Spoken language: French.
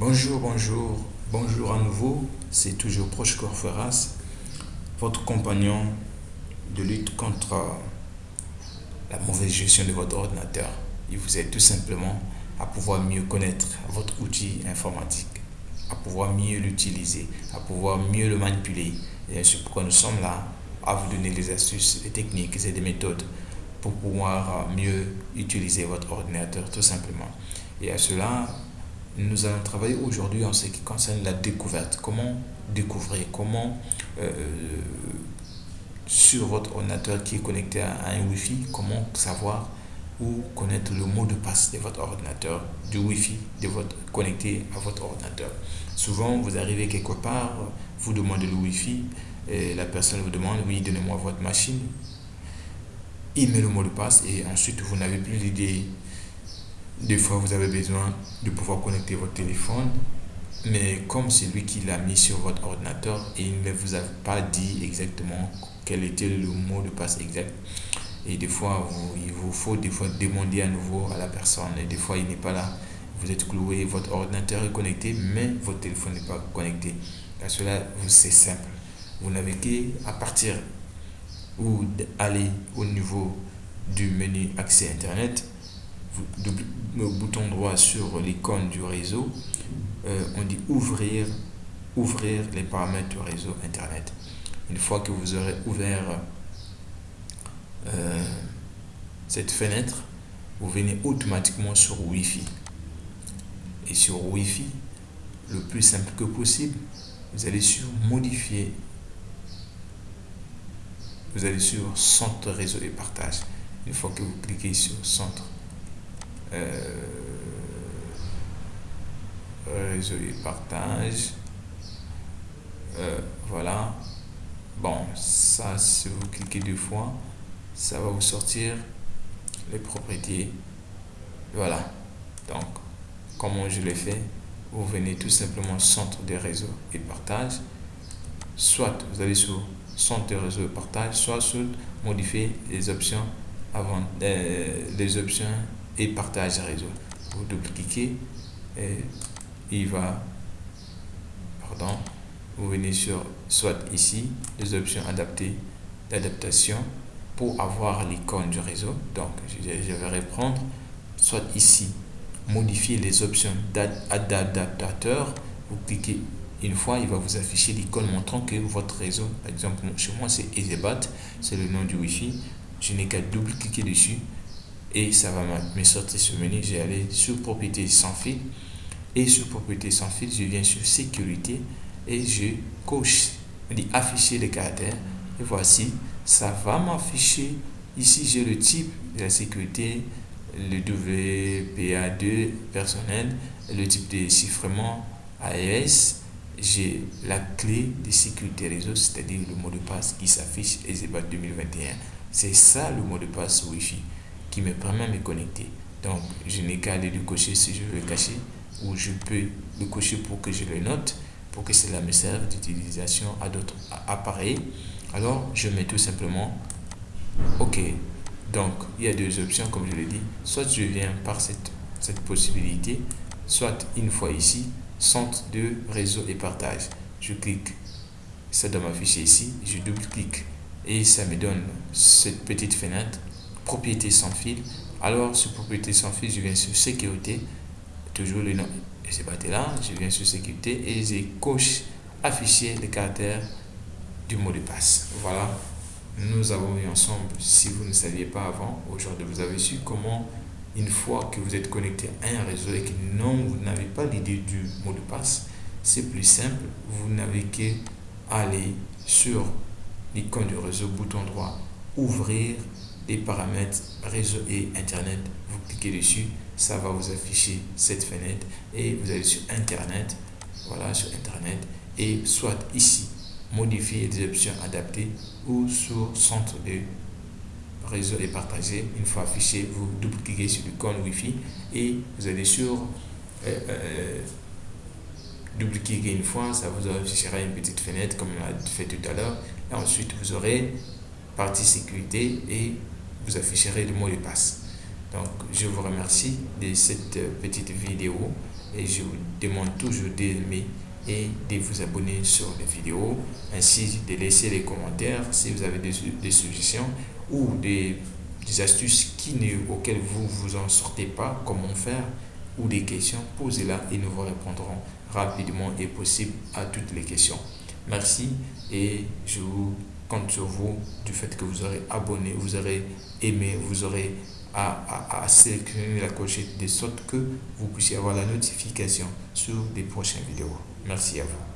Bonjour, bonjour, bonjour à nouveau. C'est toujours Proche Corferas, votre compagnon de lutte contre la mauvaise gestion de votre ordinateur. Il vous aide tout simplement à pouvoir mieux connaître votre outil informatique, à pouvoir mieux l'utiliser, à pouvoir mieux le manipuler. Et c'est pourquoi nous sommes là à vous donner des astuces, des techniques et des méthodes pour pouvoir mieux utiliser votre ordinateur tout simplement. Et à cela, nous allons travailler aujourd'hui en ce qui concerne la découverte. Comment découvrir, comment euh, sur votre ordinateur qui est connecté à un Wi-Fi, comment savoir ou connaître le mot de passe de votre ordinateur, du Wi-Fi de votre, connecté à votre ordinateur? Souvent, vous arrivez quelque part, vous demandez le Wi-Fi, et la personne vous demande, oui, donnez-moi votre machine. Il met le mot de passe et ensuite vous n'avez plus l'idée des fois, vous avez besoin de pouvoir connecter votre téléphone, mais comme c'est lui qui l'a mis sur votre ordinateur et il ne vous a pas dit exactement quel était le mot de passe exact. Et des fois, il vous faut des fois demander à nouveau à la personne. Et des fois, il n'est pas là. Vous êtes cloué, votre ordinateur est connecté, mais votre téléphone n'est pas connecté. À cela, c'est simple. Vous n'avez qu'à partir ou aller au niveau du menu accès Internet le bouton droit sur l'icône du réseau, euh, on dit ouvrir, ouvrir les paramètres du réseau Internet. Une fois que vous aurez ouvert euh, cette fenêtre, vous venez automatiquement sur Wi-Fi. Et sur Wi-Fi, le plus simple que possible, vous allez sur modifier. Vous allez sur centre réseau et partage. Une fois que vous cliquez sur centre euh, réseau et partage. Euh, voilà. Bon ça si vous cliquez deux fois ça va vous sortir les propriétés. Voilà. Donc comment je l'ai fait? Vous venez tout simplement centre des réseaux et partage. Soit vous allez sur centre des réseaux et partage soit sur modifier les options avant euh, les options et partage réseau. Vous double-cliquez et il va, pardon, vous venez sur soit ici, les options adaptées d'adaptation pour avoir l'icône du réseau. Donc, je, vais reprendre, soit ici, modifier les options d'adaptateur. Vous cliquez une fois, il va vous afficher l'icône montrant que votre réseau, par exemple, chez moi c'est Ezebat, c'est le nom du Wi-Fi. Je n'ai qu'à double-cliquer dessus et ça va me sortir ce menu. J'ai allé sur propriété sans fil et sur propriété sans fil, je viens sur sécurité et je coche, on dit afficher les caractères et voici, ça va m'afficher. Ici, j'ai le type de la sécurité, le WPA2 personnel, le type de chiffrement AES, j'ai la clé de sécurité réseau, c'est-à-dire le mot de passe qui s'affiche EZBAT 2021. C'est ça le mot de passe Wi-Fi qui me permet de me connecter. Donc, je n'ai qu'à aller le cocher si je veux le cacher ou je peux le cocher pour que je le note, pour que cela me serve d'utilisation à d'autres appareils. Alors, je mets tout simplement OK. Donc, il y a deux options, comme je l'ai dit. Soit je viens par cette, cette possibilité, soit une fois ici, centre de réseau et partage. Je clique, ça doit m'afficher ici, je double-clique et ça me donne cette petite fenêtre propriété sans fil. Alors, sur propriété sans fil, je viens sur sécurité, toujours le nom, c'est battu là, je viens sur sécurité et je coche afficher les caractères du mot de passe. Voilà, nous avons vu ensemble, si vous ne saviez pas avant, aujourd'hui vous avez su comment, une fois que vous êtes connecté à un réseau et que non, vous n'avez pas l'idée du mot de passe, c'est plus simple, vous n'avez qu'à aller sur l'icône du réseau, bouton droit, ouvrir les paramètres réseau et internet. Vous cliquez dessus ça va vous afficher cette fenêtre et vous allez sur internet. Voilà sur internet. Et soit ici modifier les options adaptées ou sur centre de réseau et partagé une fois affiché vous double cliquez sur l'icône wifi et vous allez sur euh, euh, double cliquer une fois ça vous affichera une petite fenêtre comme on l'a fait tout à l'heure. Et ensuite vous aurez partie sécurité et vous afficherez le mot de passe. Donc, je vous remercie de cette petite vidéo et je vous demande toujours d'aimer et de vous abonner sur les vidéos, ainsi de laisser les commentaires si vous avez des, suggestions ou des, des astuces qui auxquelles vous vous en sortez pas, comment faire, ou des questions, posez-la et nous vous répondrons rapidement et possible à toutes les questions. Merci et je vous compte sur vous du fait que vous aurez abonné, vous aurez aimé, vous aurez à, à, sélectionner la clochette de sorte que vous puissiez avoir la notification sur des prochaines vidéos. Merci à vous.